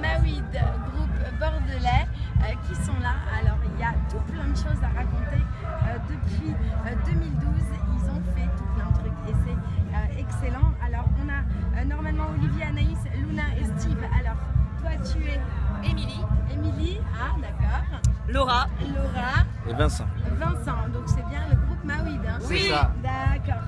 Mawid, groupe bordelais, euh, qui sont là. Alors il y a tout plein de choses à raconter. Euh, depuis euh, 2012, ils ont fait tout plein de trucs et c'est euh, excellent. Alors on a euh, normalement Olivier, Anaïs, Luna et Steve. Alors toi tu es Émilie, Émilie, ah d'accord, Laura, Laura, Et Vincent. Vincent. Donc c'est bien le groupe Mawid. Hein. Oui. D'accord.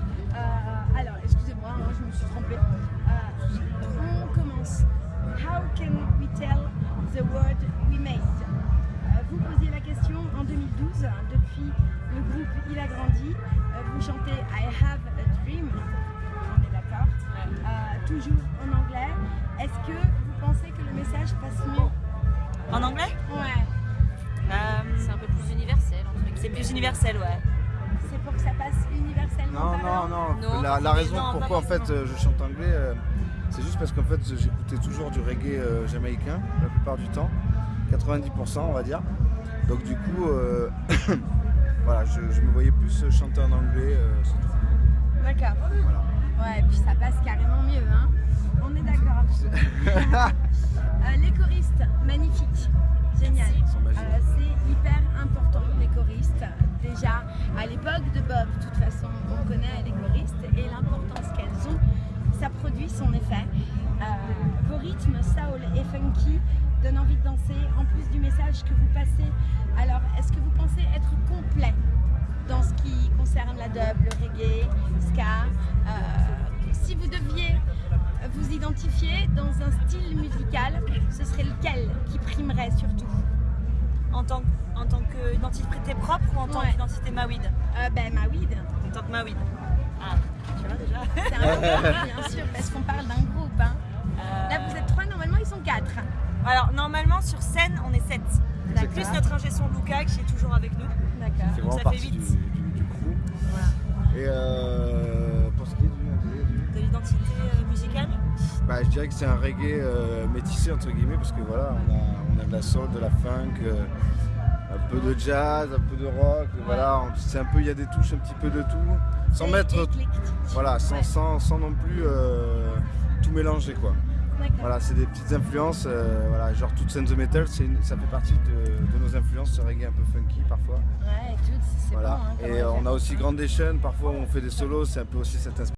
Il a grandi. Euh, vous chantez I have a dream. On est d'accord. Euh, toujours en anglais. Est-ce que vous pensez que le message passe mieux en anglais Ouais. Euh, C'est un peu plus universel C'est plus universel, ouais. C'est pour que ça passe universellement Non, non, non. Non, la, raison non, pourquoi en fait euh, je chante anglais, euh, c'est juste parce qu'en fait j'écoutais toujours du reggae euh, jamaïcain la plupart du temps, 90% on va dire. Donc du coup, euh, voilà, je, je me voyais plus chanter en anglais. euh, c'est tout. D'accord. Voilà. Ouais, et puis ça passe carrément mieux, hein. On est d'accord. Euh, les choristes, magnifiques. Génial. Euh, c'est hyper important, les choristes. Déjà, à l'époque de Bob, de toute façon, on connaît les choristes et l'importance qu'elles ont. Ça produit son effet. Euh, vos rythmes, soul et funky, donnent envie de danser, en plus du message que vous passez. Alors, est-ce concerne la dub, le reggae, ska Euh, Si vous deviez vous identifier dans un style musical, ce serait lequel qui primerait surtout En tant, en tant qu'identité propre ou en tant Ouais. qu'identité Mawid euh, Ben, Mawid. En tant que Mawid. Ah, tu vois déjà C'est important, bien sûr, parce qu'on parle d'un groupe. hein. Euh, Là, vous êtes trois, normalement, ils sont quatre. Alors, normalement, sur scène, on est 7. D'accord. Plus notre ingé son Luca qui est toujours avec nous. D'accord. Donc ça fait du, huit. du, du crew. Et euh, pour ce qui est du, De l'identité euh, musicale. bah, je dirais que c'est un reggae euh, métissé entre guillemets parce que voilà, on a, on a de la soul, de la funk, un peu de jazz, un peu de rock. Voilà, c'est un peu, il y a des touches un petit peu de tout, sans mettre, voilà, sans, Ouais. sans, sans non plus euh, tout mélanger quoi. Voilà, c'est des petites influences, euh, voilà, genre toute Sense the Metal, une- ça fait partie de, de nos influences, ce reggae un peu funky parfois. Ouais, écoute, c'est Voilà. bon. hein, Et euh, on a aussi hein. Grandation, parfois on fait des solos, c'est un peu aussi cette inspiration.